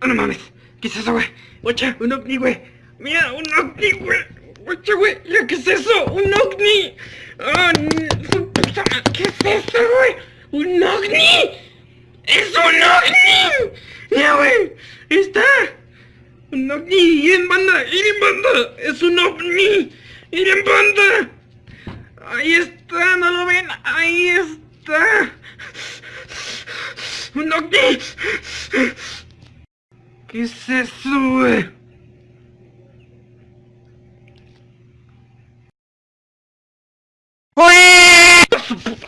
Ah, no mames. ¿Qué es eso, güey? Guacha, un ovni, güey. Mira, un ovni, güey. Guacha, güey. Mira, ¿qué es eso? Un ovni. Ah. ¿Qué es eso, güey? Un ovni. ¡Es un ovni! Mira, güey. Está. Un ovni. Ir en banda. Ir en banda. Es un ovni. Ir en banda. Ahí está. ¿No lo ven? Ahí está. Un ovni. ¿Qué es eso, güey? ¡Su